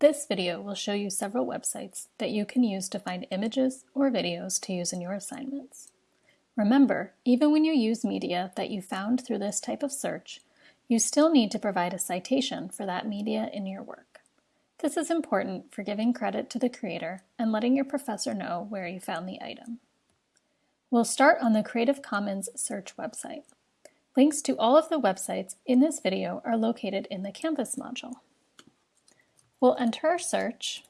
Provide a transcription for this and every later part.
This video will show you several websites that you can use to find images or videos to use in your assignments. Remember, even when you use media that you found through this type of search, you still need to provide a citation for that media in your work. This is important for giving credit to the creator and letting your professor know where you found the item. We'll start on the Creative Commons search website. Links to all of the websites in this video are located in the Canvas module. We'll enter our search.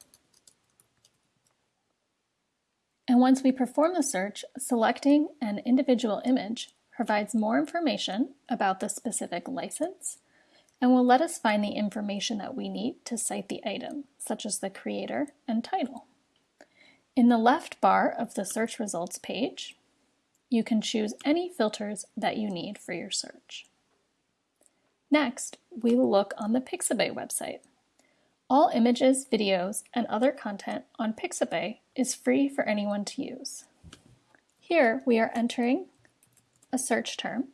And once we perform the search, selecting an individual image provides more information about the specific license and will let us find the information that we need to cite the item, such as the creator and title. In the left bar of the search results page, you can choose any filters that you need for your search. Next, we will look on the Pixabay website. All images, videos, and other content on Pixabay is free for anyone to use. Here we are entering a search term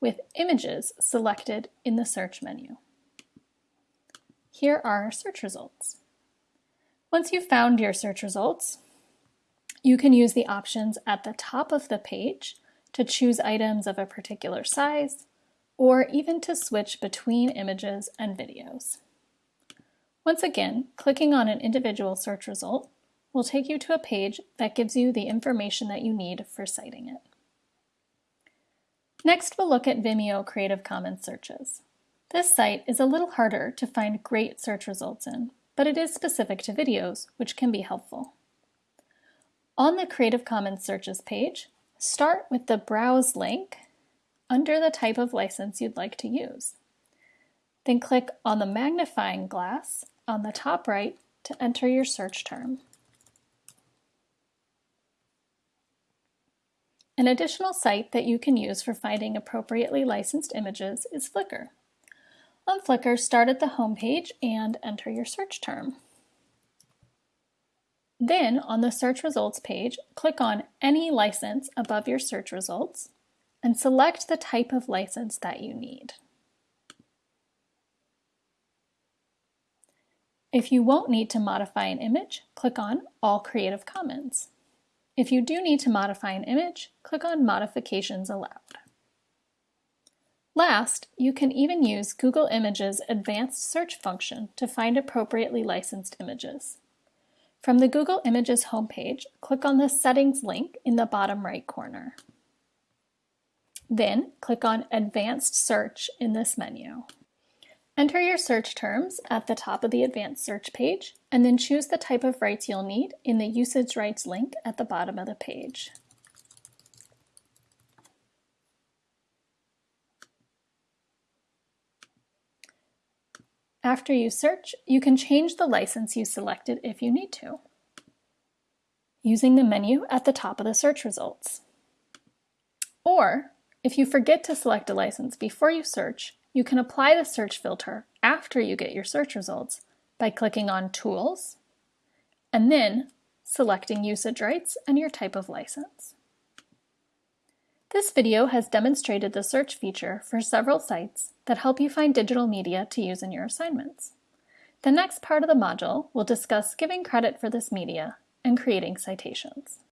with images selected in the search menu. Here are our search results. Once you've found your search results, you can use the options at the top of the page to choose items of a particular size, or even to switch between images and videos. Once again, clicking on an individual search result will take you to a page that gives you the information that you need for citing it. Next, we'll look at Vimeo Creative Commons searches. This site is a little harder to find great search results in, but it is specific to videos, which can be helpful. On the Creative Commons searches page, start with the Browse link under the type of license you'd like to use. Then click on the magnifying glass on the top right to enter your search term. An additional site that you can use for finding appropriately licensed images is Flickr. On Flickr, start at the home page and enter your search term. Then, on the search results page, click on any license above your search results and select the type of license that you need. If you won't need to modify an image, click on All Creative Commons. If you do need to modify an image, click on Modifications Allowed. Last, you can even use Google Images advanced search function to find appropriately licensed images. From the Google Images homepage, click on the Settings link in the bottom right corner. Then, click on Advanced Search in this menu. Enter your search terms at the top of the advanced search page, and then choose the type of rights you'll need in the usage rights link at the bottom of the page. After you search, you can change the license you selected if you need to, using the menu at the top of the search results. Or, if you forget to select a license before you search, you can apply the search filter after you get your search results by clicking on Tools, and then selecting usage rights and your type of license. This video has demonstrated the search feature for several sites that help you find digital media to use in your assignments. The next part of the module will discuss giving credit for this media and creating citations.